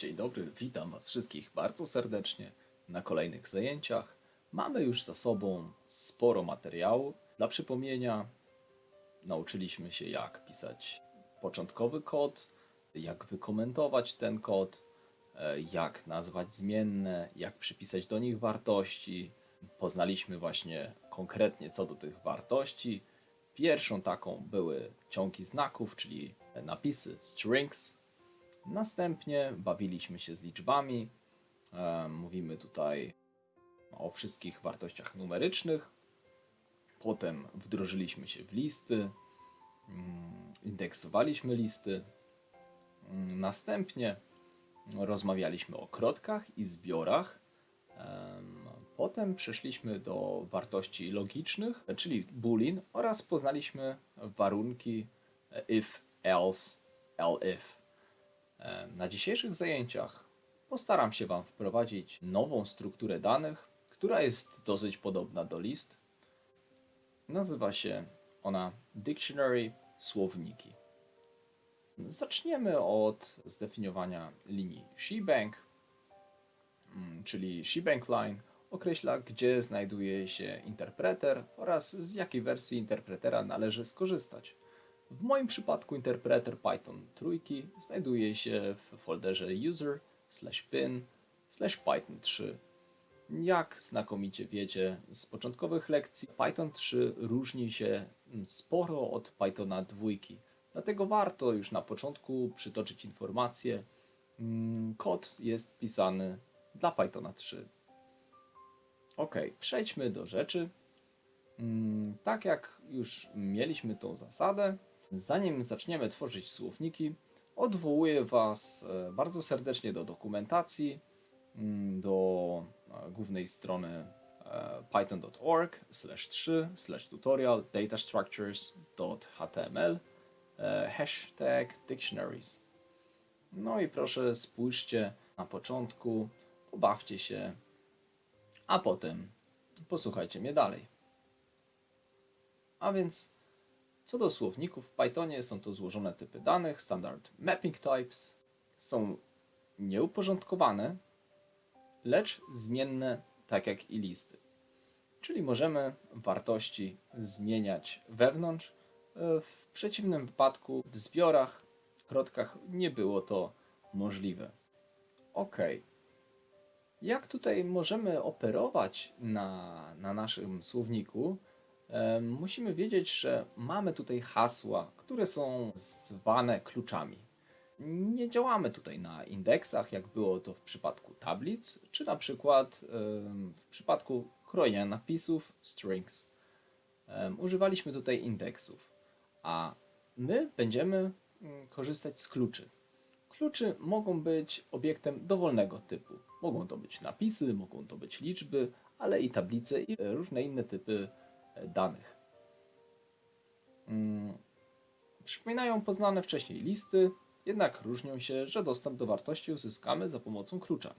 Dzień dobry, witam Was wszystkich bardzo serdecznie na kolejnych zajęciach. Mamy już za sobą sporo materiału. Dla przypomnienia, nauczyliśmy się, jak pisać początkowy kod, jak wykomentować ten kod, e, jak nazwać zmienne, jak przypisać do nich wartości. Poznaliśmy właśnie konkretnie co do tych wartości. Pierwszą taką były ciągi znaków, czyli napisy strings. Następnie bawiliśmy się z liczbami. E, Mówimy tutaj o wszystkich wartościach numerycznych. Potem wdrożyliśmy się w listy, mm, indeksowaliśmy listy. Mm, Następnie rozmawialiśmy o krotkach i zbiorach. Em, Potem przeszliśmy do wartości logicznych, czyli boolean oraz poznaliśmy warunki if, else, elif. Em, Na dzisiejszych zajęciach postaram się Wam wprowadzić nową strukturę danych, która jest dosyć podobna do list. Nazywa się ona Dictionary Słowniki. Zaczniemy od zdefiniowania linii shebang, mm, czyli shebang line określa, gdzie znajduje się interpreter oraz z jakiej wersji interpretera należy skorzystać. W moim przypadku interpreter Python trójki znajduje się w folderze user slash bin slash python 3. Jak znakomicie wiecie z początkowych lekcji, Python 3 różni się sporo od Pythona dwójki. Dlatego warto już na początku przytoczyć informację, mm, kod jest pisany dla Pythona 3. Ok, przejdźmy do rzeczy. Mm, Tak jak już mieliśmy tą zasadę, zanim zaczniemy tworzyć słowniki, odwołuję Was e, bardzo serdecznie do dokumentacji, mm, do e, głównej strony e, python.org 3 tutorial datastructures.html hashtag dictionaries. No i proszę spójrzcie na początku, pobawcie się, a potem posłuchajcie mnie dalej. A więc co do słowników w Pythonie są to złożone typy danych, standard mapping types, są nieuporządkowane, lecz zmienne tak jak i listy. Czyli możemy wartości zmieniać wewnątrz. E, W przeciwnym wypadku w zbiorach, krotkach nie było to możliwe. Ok. Jak tutaj możemy operować na, na naszym słowniku? Musimy wiedzieć, że mamy tutaj hasła, które są zwane kluczami. Nie działamy tutaj na indeksach, jak było to w przypadku tablic, czy na przykład w przypadku krojenia napisów strings. Używaliśmy tutaj indeksów, a my będziemy mm, korzystać z kluczy. Kluczy mogą być obiektem dowolnego typu. Mogą to być napisy, mogą to być liczby, ale i tablice i różne inne typy danych. Mm, Przypominają poznane wcześniej listy, jednak różnią się, że dostęp do wartości uzyskamy za pomocą klucza.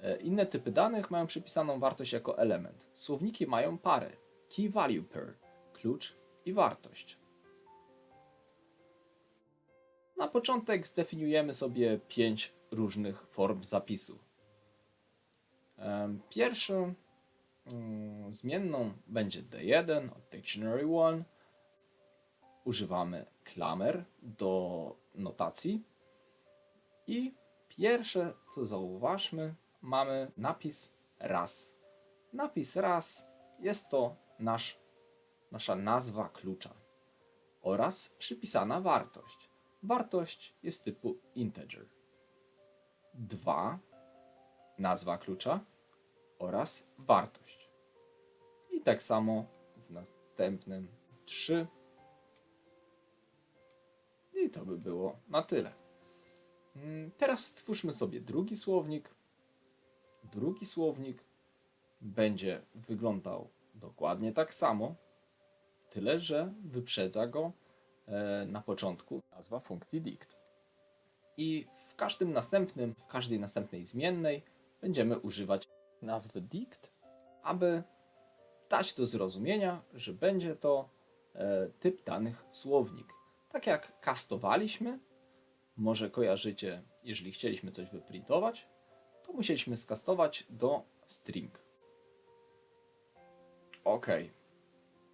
E, Inne typy danych mają przypisaną wartość jako element. Słowniki mają parę key value pair, klucz i wartość. Na początek zdefiniujemy sobie pięć różnych form zapisu. Em, Pierwszą zmienną będzie D1 od Dictionary1. Używamy klamer do notacji. I pierwsze, co zauważmy, mamy napis raz. Napis raz jest to nasz, nasza nazwa klucza oraz przypisana wartość. Wartość jest typu integer. 2 nazwa klucza oraz wartość. Tak samo w następnym 3. I to by było na tyle. Mm, Teraz stwórzmy sobie drugi słownik. Drugi słownik będzie wyglądał dokładnie tak samo, tyle że wyprzedza go e, na początku nazwa funkcji dict. I w każdym następnym, w każdej następnej zmiennej będziemy używać nazwy dict, aby dać do zrozumienia, że będzie to e, typ danych słownik. Tak jak kastowaliśmy, może kojarzycie jeżeli chcieliśmy coś wyprintować, to musieliśmy skastować do string. Ok.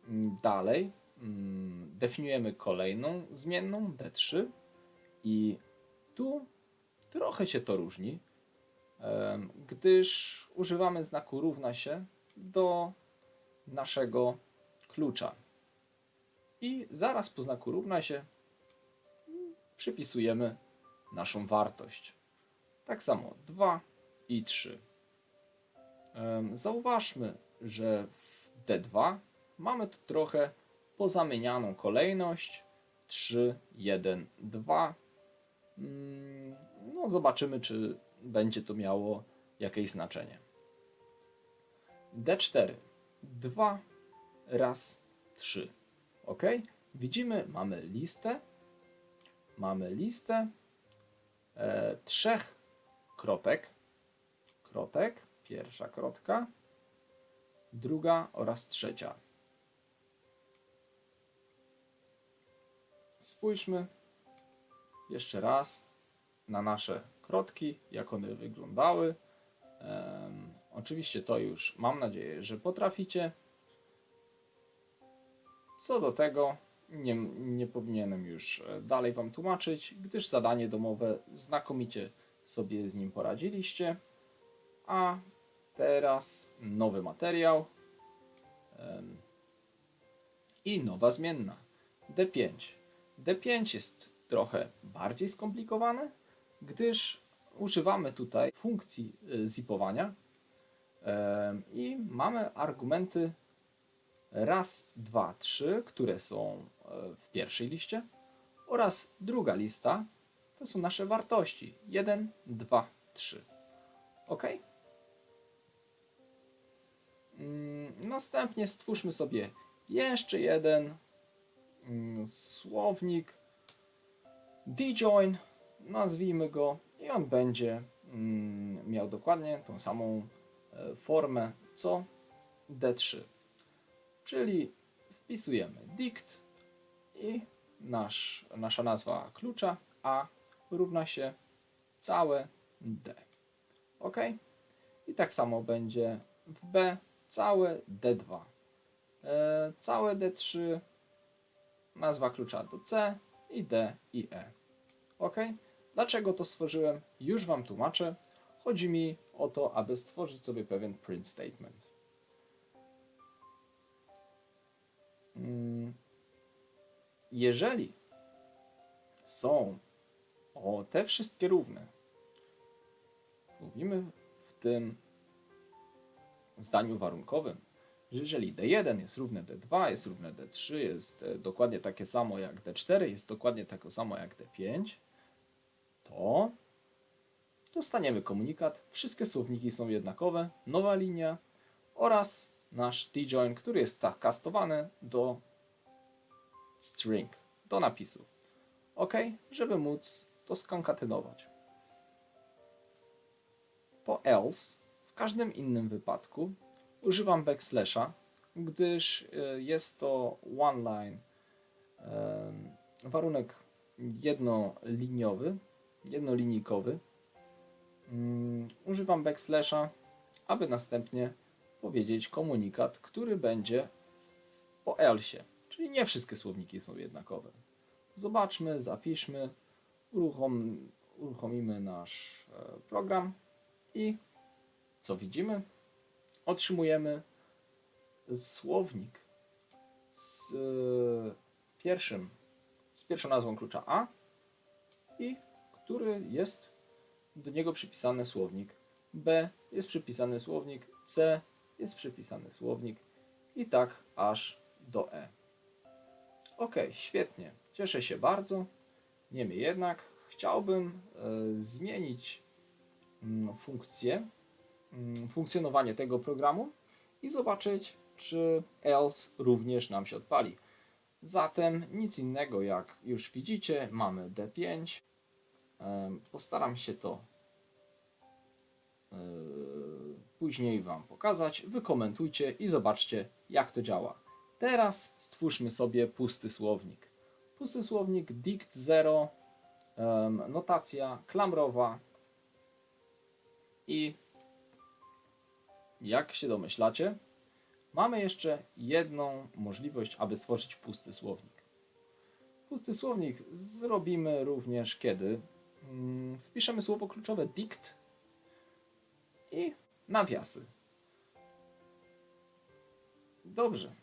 Mm, Dalej mm, definiujemy kolejną zmienną D3 i tu trochę się to różni, gdyż używamy znaku równa się do naszego klucza. I zaraz po znaku równa się przypisujemy naszą wartość. Tak samo 2 i 3. Em, Zauważmy, że w D2 mamy tu trochę pozamienianą kolejność 3, 1, 2. Mm, No, zobaczymy, czy będzie to miało jakieś znaczenie. D4 2 raz 3. Ok? Widzimy, mamy listę. Mamy listę e, trzech krotek. Krotek, pierwsza krotka, druga oraz trzecia. Spójrzmy jeszcze raz na nasze krotki, jak one wyglądały. Oczywiście to już mam nadzieję, że potraficie. Co do tego nie, nie powinienem już e, dalej Wam tłumaczyć, gdyż zadanie domowe znakomicie sobie z nim poradziliście. A teraz nowy materiał i nowa zmienna D5. D5 jest trochę bardziej skomplikowane, gdyż używamy tutaj funkcji y, zipowania i mamy argumenty raz, dwa, trzy, które są e, w pierwszej liście oraz druga lista to są nasze wartości 1, 2, 3. Ok? Mm, Następnie stwórzmy sobie jeszcze jeden mm, słownik djoin, nazwijmy go i on będzie mm, miał dokładnie tą samą formę co D3. Czyli wpisujemy dict i nasz, nasza nazwa klucza A równa się całe D. Ok? I tak samo będzie w B całe D2. E, całe D3, nazwa klucza do C i D i E. Ok? Dlaczego to stworzyłem? Już Wam tłumaczę. Chodzi mi o to, aby stworzyć sobie pewien print statement. Mm, Jeżeli są o te wszystkie równe, mówimy w tym zdaniu warunkowym, że jeżeli D1 jest równe D2, jest równe D3, jest e, dokładnie takie samo jak D4, jest dokładnie takie samo jak D5, to dostaniemy komunikat, wszystkie słowniki są jednakowe, nowa linia oraz nasz tjoin, który jest tak kastowany do string, do napisu. OK, żeby móc to skonkatynować. Po else w każdym innym wypadku używam backslasha, gdyż e, jest to one line warunek jednoliniowy, jednolinijkowy. Mm, Używam backslasha, aby następnie powiedzieć komunikat, który będzie po else. Czyli nie wszystkie słowniki są jednakowe. Zobaczmy, zapiszmy, uruchom, uruchomimy nasz e, program i co widzimy? Otrzymujemy słownik z e, pierwszym, z pierwszą nazwą klucza A i który jest do niego przypisany słownik B, jest przypisany słownik C, jest przypisany słownik i tak aż do E. Ok, świetnie. Cieszę się bardzo. Niemniej jednak chciałbym e, zmienić mm, funkcję, mm, funkcjonowanie tego programu i zobaczyć, czy else również nam się odpali. Zatem nic innego jak już widzicie, mamy D5. Em, Postaram się to e, później Wam pokazać. Wykomentujcie i zobaczcie, jak to działa. Teraz stwórzmy sobie pusty słownik. Pusty słownik dict 0 em, notacja klamrowa i jak się domyślacie, mamy jeszcze jedną możliwość, aby stworzyć pusty słownik. Pusty słownik zrobimy również kiedy mm, wpiszemy słowo kluczowe dict i nawiasy. Dobrze.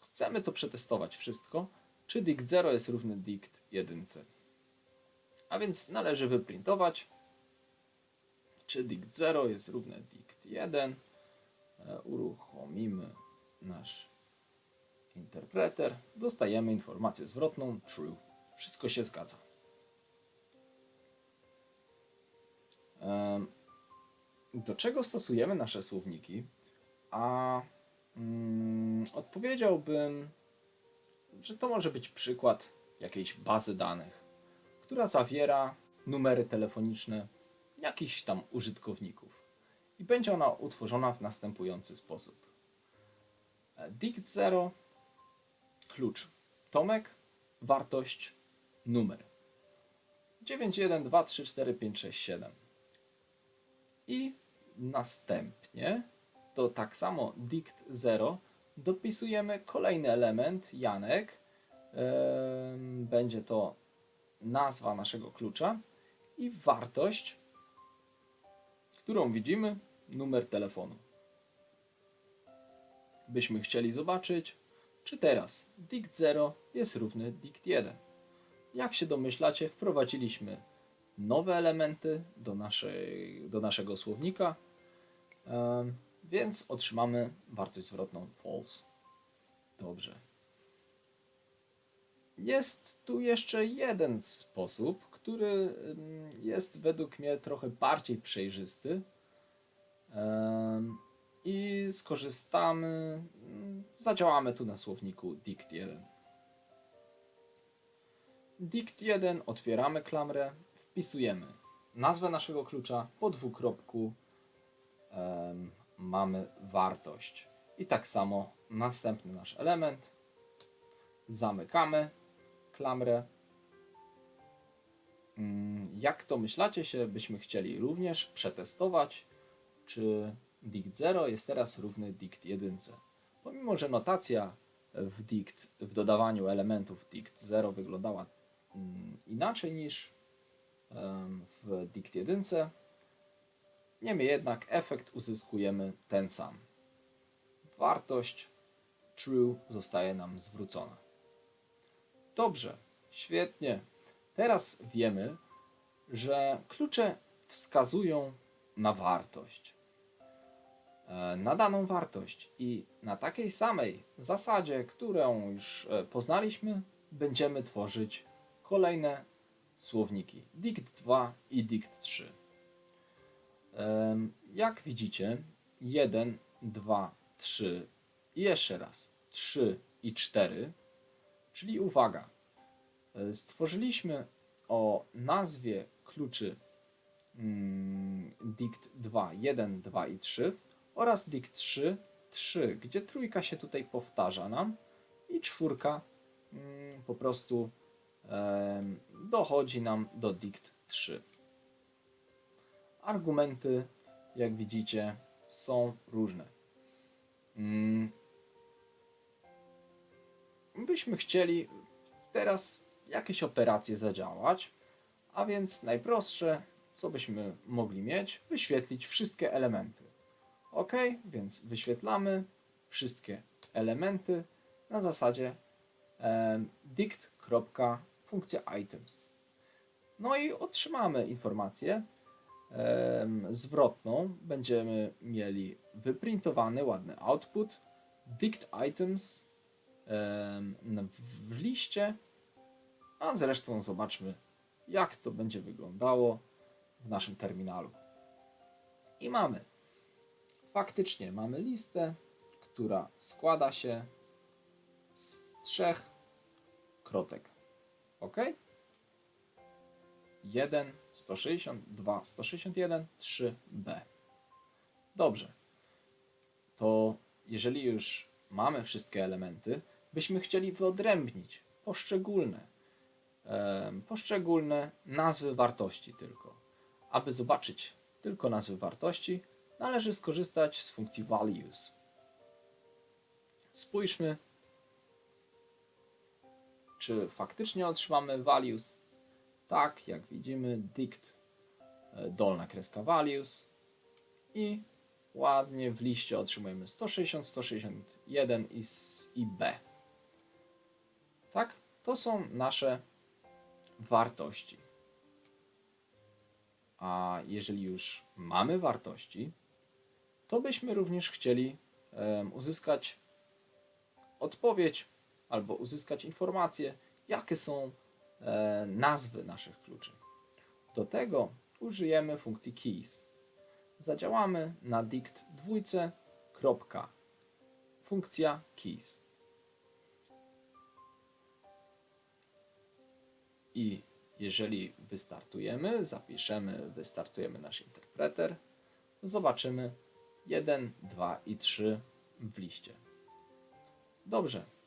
Chcemy to przetestować wszystko, czy dict 0 jest równy dict 1. A więc należy wyprintować, czy dict 0 jest równe dict 1. E, Uruchomimy nasz interpreter. Dostajemy informację zwrotną true. Wszystko się zgadza. Do czego stosujemy nasze słowniki? A mm, odpowiedziałbym, że to może być przykład jakiejś bazy danych, która zawiera numery telefoniczne jakichś tam użytkowników. I będzie ona utworzona w następujący sposób. Dict 0, klucz Tomek, wartość numer 9123456 i następnie do tak samo dict 0 dopisujemy kolejny element Janek. Będzie to nazwa naszego klucza i wartość, którą widzimy, numer telefonu. Byśmy chcieli zobaczyć, czy teraz dict 0 jest równy dict 1. Jak się domyślacie, wprowadziliśmy nowe elementy do, naszej, do naszego słownika, więc otrzymamy wartość zwrotną false. Dobrze. Jest tu jeszcze jeden sposób, który jest według mnie trochę bardziej przejrzysty. I skorzystamy, zadziałamy tu na słowniku dict 1. Dict 1, otwieramy klamrę, wpisujemy nazwę naszego klucza, po dwukropku em, mamy wartość. I tak samo następny nasz element. Zamykamy klamrę. Mm, Jak to myślacie się, byśmy chcieli również przetestować, czy dict 0 jest teraz równy dict 1. Pomimo, że notacja w dict, w dodawaniu elementów dict 0 wyglądała mm, inaczej niż w dict 1, niemniej jednak efekt uzyskujemy ten sam. Wartość true zostaje nam zwrócona. Dobrze, świetnie. Teraz wiemy, że klucze wskazują na wartość. E, Na daną wartość i na takiej samej zasadzie, którą już e, poznaliśmy, będziemy tworzyć kolejne słowniki. Dict 2 i dict 3. Em, Jak widzicie, 1, 2, 3 i jeszcze raz. 3 i 4, czyli uwaga, e, stworzyliśmy o nazwie kluczy dict 2, 1, 2 i 3 oraz dict 3, 3, gdzie trójka się tutaj powtarza nam i czwórka mm, po prostu dochodzi nam do dict 3. Argumenty, jak widzicie, są różne. Mm. Byśmy chcieli teraz jakieś operacje zadziałać, a więc najprostsze, co byśmy mogli mieć, wyświetlić wszystkie elementy. Ok, więc wyświetlamy wszystkie elementy na zasadzie em, dict.funkcja items. No i otrzymamy informację em, zwrotną. Będziemy mieli wyprintowany ładny output dict items em, w- w liście, a zresztą zobaczmy jak to będzie wyglądało w naszym terminalu. I mamy faktycznie mamy listę, która składa się z trzech krotek. OK? 1, 162, 161, 3b. Dobrze. To jeżeli już mamy wszystkie elementy, byśmy chcieli wyodrębnić poszczególne em, poszczególne nazwy wartości tylko. Aby zobaczyć tylko nazwy wartości, należy skorzystać z funkcji values. Spójrzmy, czy faktycznie otrzymamy values. Tak, jak widzimy, dict e, dolna kreska values i ładnie w liście otrzymujemy 160, 161 i, i B. Tak? To są nasze wartości. A jeżeli już mamy wartości, to byśmy również chcieli uzyskać odpowiedź albo uzyskać informacje, jakie są e, nazwy naszych kluczy. Do tego użyjemy funkcji keys. Zadziałamy na dict dwójce, kropka, funkcja keys. I jeżeli wystartujemy, zapiszemy, wystartujemy nasz interpreter, zobaczymy 1, 2 i 3 w liście. Dobrze.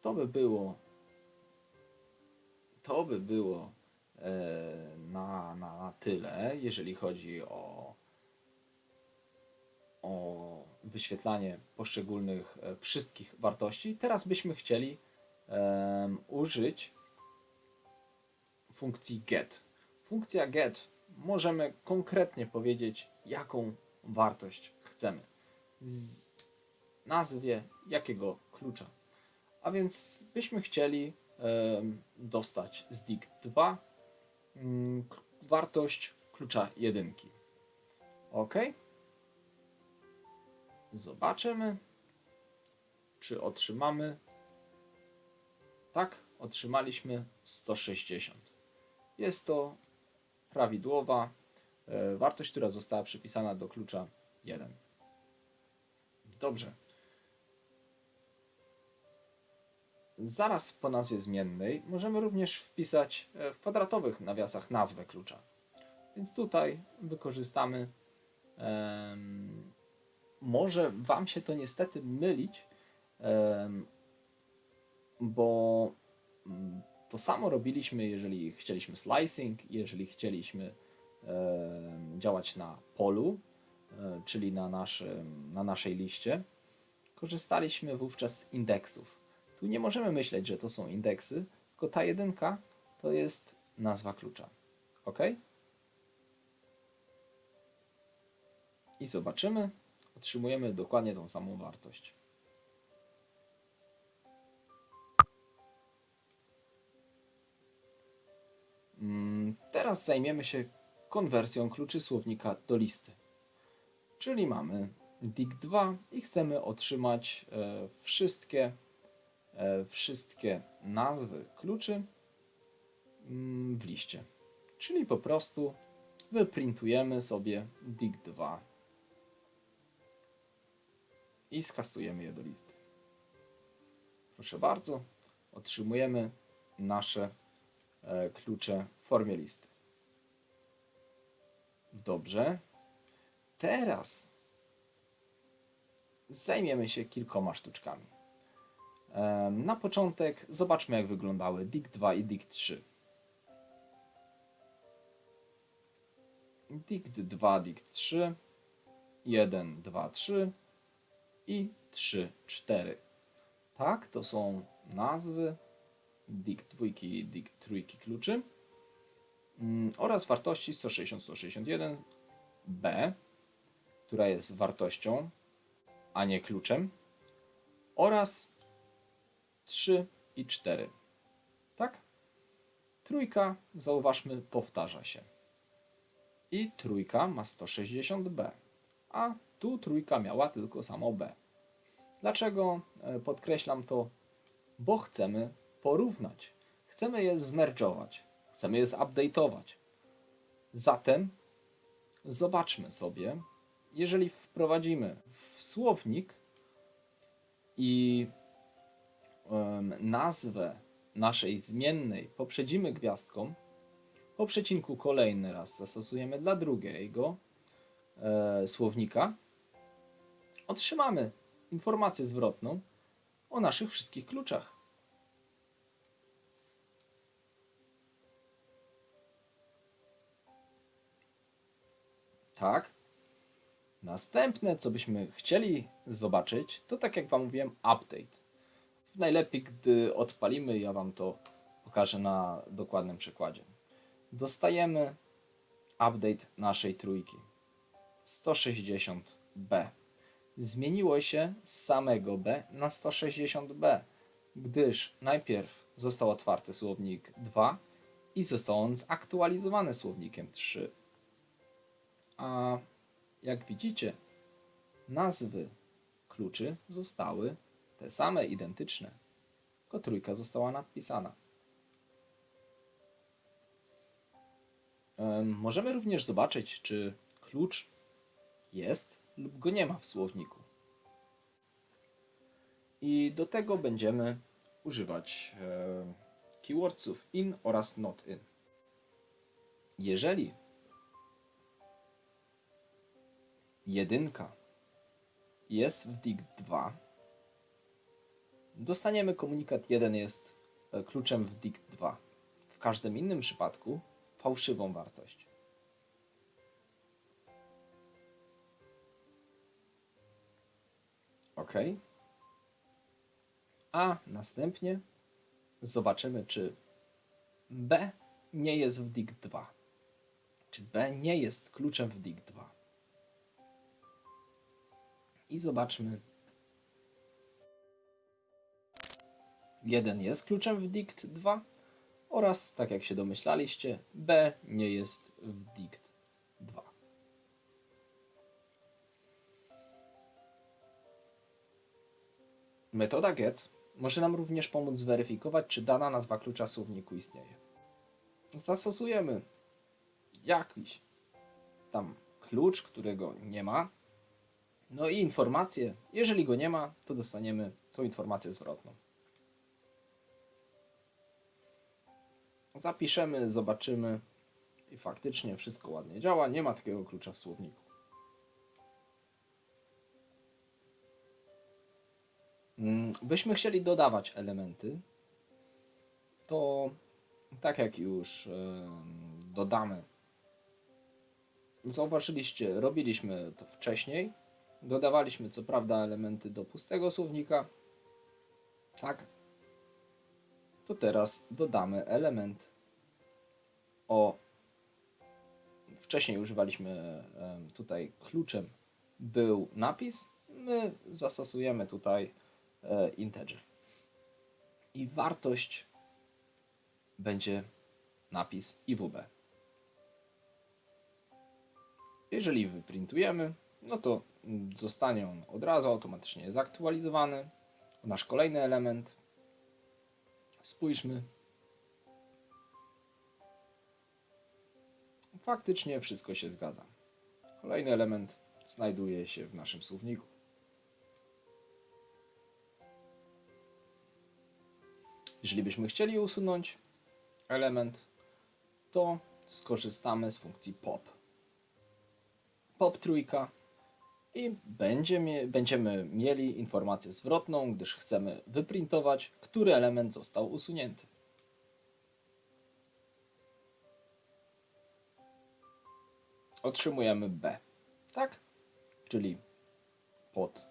To by było to by było e, na, na, na tyle, jeżeli chodzi o, o wyświetlanie poszczególnych e, wszystkich wartości. Teraz byśmy chcieli użyć funkcji get. Funkcja get możemy konkretnie powiedzieć, jaką wartość chcemy. Z nazwie jakiego klucza. A więc byśmy chcieli dostać z dict 2 mm, wartość klucza jedynki. OK. Zobaczymy, czy otrzymamy. Tak, otrzymaliśmy 160. Jest to prawidłowa e, wartość, która została przypisana do klucza 1. Dobrze. Zaraz po nazwie zmiennej możemy również wpisać e, w kwadratowych nawiasach nazwę klucza. Więc tutaj wykorzystamy. em, może Wam się to niestety mylić, em, bo mm, to samo robiliśmy, jeżeli chcieliśmy slicing, jeżeli chcieliśmy em, działać na polu, e, czyli na, naszym, na naszej liście. Korzystaliśmy wówczas z indeksów. Tu nie możemy myśleć, że to są indeksy, tylko ta jedynka to jest nazwa klucza. OK? I zobaczymy, otrzymujemy dokładnie tą samą wartość. Mm, Teraz zajmiemy się konwersją kluczy słownika do listy. Czyli mamy dict2 i chcemy otrzymać e, wszystkie wszystkie nazwy kluczy mm, w liście. Czyli po prostu wyprintujemy sobie dict2 i skastujemy je do listy. Proszę bardzo, otrzymujemy nasze e, klucze w formie listy. Dobrze. Teraz zajmiemy się kilkoma sztuczkami. Na początek zobaczmy, jak wyglądały dict2 i dict3. dict2, dict3, 1, 2, 3 i 3, 4. Tak, to są nazwy dict2 i dict3 kluczy mm, oraz wartości 160, 161, B, która jest wartością, a nie kluczem, oraz 3 i 4. Tak? Trójka, zauważmy, powtarza się. I trójka ma 160b, a tu trójka miała tylko samo b. Dlaczego e, podkreślam to? Bo chcemy porównać. Chcemy je zmerdżować. Chcemy je zupdate'ować. Zatem zobaczmy sobie, jeżeli wprowadzimy w słownik i nazwę naszej zmiennej poprzedzimy gwiazdką, po przecinku kolejny raz zastosujemy dla drugiego e, słownika, otrzymamy informację zwrotną o naszych wszystkich kluczach. Tak. Następne, co byśmy chcieli zobaczyć, to tak jak Wam mówiłem, update. Najlepiej, gdy odpalimy, ja Wam to pokażę na dokładnym przykładzie. Dostajemy update naszej trójki 160B. Zmieniło się z samego B na 160B, gdyż najpierw został otwarty słownik 2 i został on zaktualizowany słownikiem 3. A jak widzicie, nazwy kluczy zostały te same, identyczne, tylko trójka została nadpisana. Em, Możemy również zobaczyć, czy klucz jest lub go nie ma w słowniku. I do tego będziemy używać keywordsów in oraz not in. Jeżeli jedynka jest w dict 2, dostaniemy komunikat 1 jest e, kluczem w dict 2. W każdym innym przypadku fałszywą wartość. OK. A następnie zobaczymy, czy B nie jest w dict 2. Czy B nie jest kluczem w dict 2. I zobaczmy. 1 jest kluczem w dict 2 oraz, tak jak się domyślaliście, B nie jest w dict 2. Metoda get może nam również pomóc zweryfikować, czy dana nazwa klucza słowniku istnieje. Zastosujemy jakiś tam klucz, którego nie ma, no i informację. Jeżeli go nie ma, to dostaniemy tą informację zwrotną. Zapiszemy, zobaczymy i faktycznie wszystko ładnie działa. Nie ma takiego klucza w słowniku. Mm, Byśmy chcieli dodawać elementy, to tak jak już dodamy, zauważyliście, robiliśmy to wcześniej. Dodawaliśmy co prawda elementy do pustego słownika. Tak. To teraz dodamy element o. Wcześniej używaliśmy tutaj kluczem był napis. My zastosujemy tutaj e, integer. I wartość będzie napis IWB. Jeżeli wyprintujemy, no to mm, zostanie on od razu automatycznie zaktualizowany. Nasz kolejny element. Spójrzmy. Faktycznie wszystko się zgadza. Kolejny element znajduje się w naszym słowniku. Jeżeli byśmy chcieli usunąć element, to skorzystamy z funkcji pop. Pop trójka i będzie mie- będziemy mieli informację zwrotną, gdyż chcemy wyprintować, który element został usunięty. Otrzymujemy B, tak? Czyli pod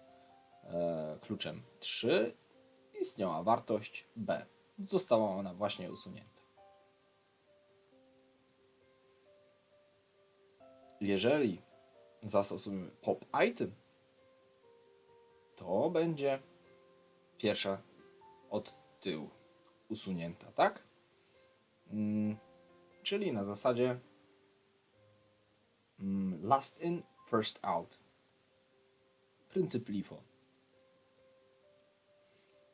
e, kluczem 3 istniała wartość B. Została ona właśnie usunięta. Jeżeli zastosujemy pop item, to będzie pierwsza od tyłu usunięta, tak? Mm, czyli na zasadzie mm, last in, first out. Pryncyp LIFO.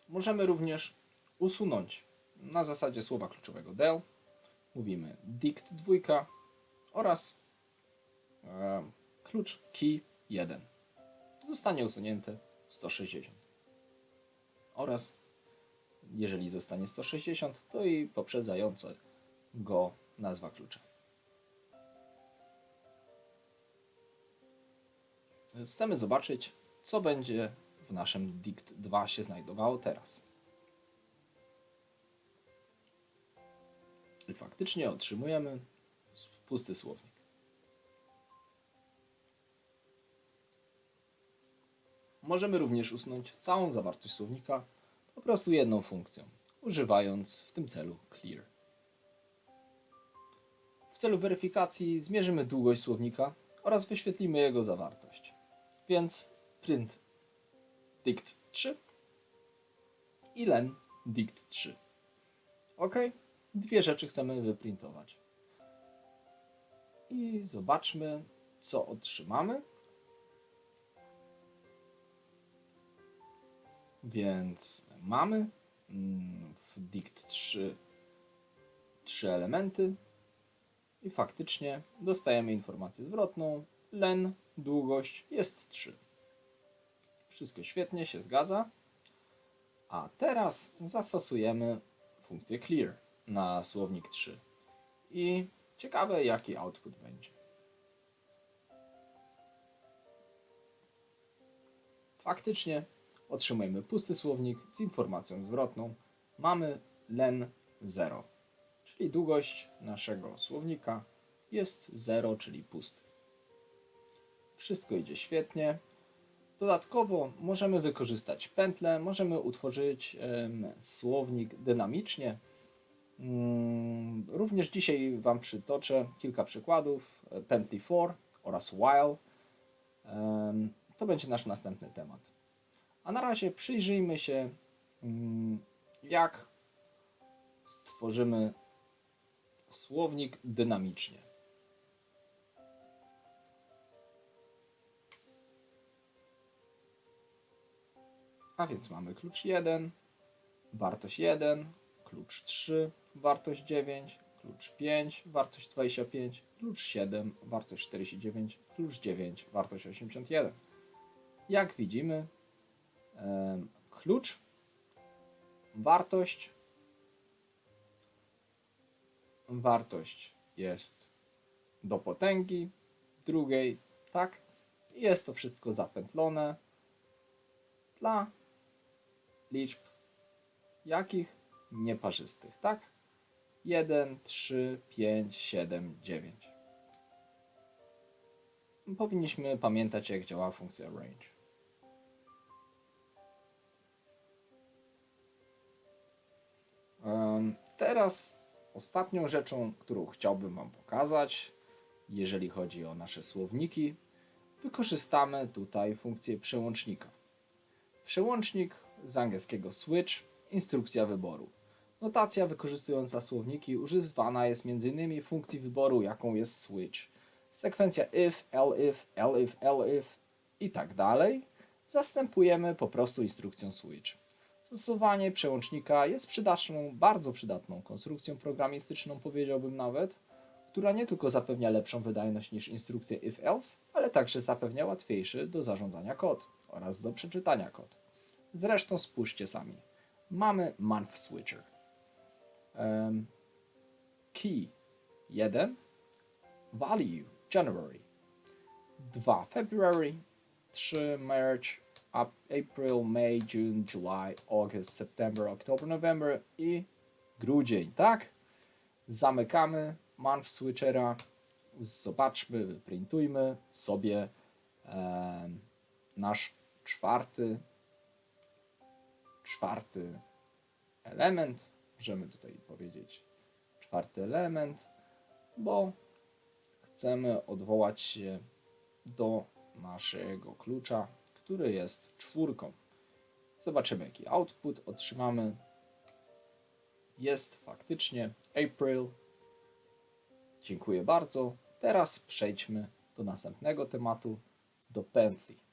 Możemy również usunąć na zasadzie słowa kluczowego del. Mówimy dict 2 oraz klucz key 1. Zostanie usunięty 160. Oraz jeżeli zostanie 160, to i poprzedzające go nazwa klucza. Chcemy zobaczyć, co będzie w naszym dict 2 się znajdowało teraz. I faktycznie otrzymujemy pusty słownik. Możemy również usunąć całą zawartość słownika po prostu jedną funkcją, używając w tym celu clear. W celu weryfikacji zmierzymy długość słownika oraz wyświetlimy jego zawartość. Więc print dict 3 i len dict 3. OK? Dwie rzeczy chcemy wyprintować. I zobaczmy, co otrzymamy. Więc mamy mm, w dict 3 trzy elementy i faktycznie dostajemy informację zwrotną. Len, długość jest 3. Wszystko świetnie się zgadza. A teraz zastosujemy funkcję clear na słownik 3. I ciekawe jaki output będzie. Faktycznie otrzymujemy pusty słownik z informacją zwrotną. Mamy len 0, czyli długość naszego słownika jest 0, czyli pusty. Wszystko idzie świetnie. Dodatkowo możemy wykorzystać pętlę, możemy utworzyć słownik dynamicznie. Mm, Również dzisiaj Wam przytoczę kilka przykładów e, pętli for oraz while. To będzie nasz następny temat. A na razie przyjrzyjmy się, mm, jak stworzymy słownik dynamicznie. A więc mamy klucz 1, wartość 1, klucz 3, wartość 9, klucz 5, wartość 25, klucz 7, wartość 49, klucz 9, wartość 81. Jak widzimy, klucz, wartość, wartość jest do potęgi drugiej, tak? Jest to wszystko zapętlone dla liczb jakich? Nieparzystych, tak? 1, 3, 5, 7, 9. Powinniśmy pamiętać, jak działa funkcja range. Teraz ostatnią rzeczą, którą chciałbym Wam pokazać, jeżeli chodzi o nasze słowniki, wykorzystamy tutaj funkcję przełącznika. Przełącznik z angielskiego switch, instrukcja wyboru. Notacja wykorzystująca słowniki używana jest m.in. funkcji wyboru, jaką jest switch. Sekwencja if, elif, elif, elif i tak dalej zastępujemy po prostu instrukcją switch. Stosowanie przełącznika jest przydatną, bardzo przydatną konstrukcją programistyczną, powiedziałbym nawet, która nie tylko zapewnia lepszą wydajność niż instrukcja if-else, ale także zapewnia łatwiejszy do zarządzania kod oraz do przeczytania kod. Zresztą spójrzcie sami. Mamy month switcher. Em, key 1, value January 2 February 3 March April, May, June, July, August, September, October, November i grudzień, tak? Zamykamy month switchera. Zobaczmy, wyprintujmy sobie em, nasz czwarty czwarty element. Możemy tutaj powiedzieć czwarty element, bo chcemy odwołać się do naszego klucza, który jest czwórką. Zobaczymy, jaki output otrzymamy. Jest faktycznie April. Dziękuję bardzo. Teraz przejdźmy do następnego tematu, do pętli.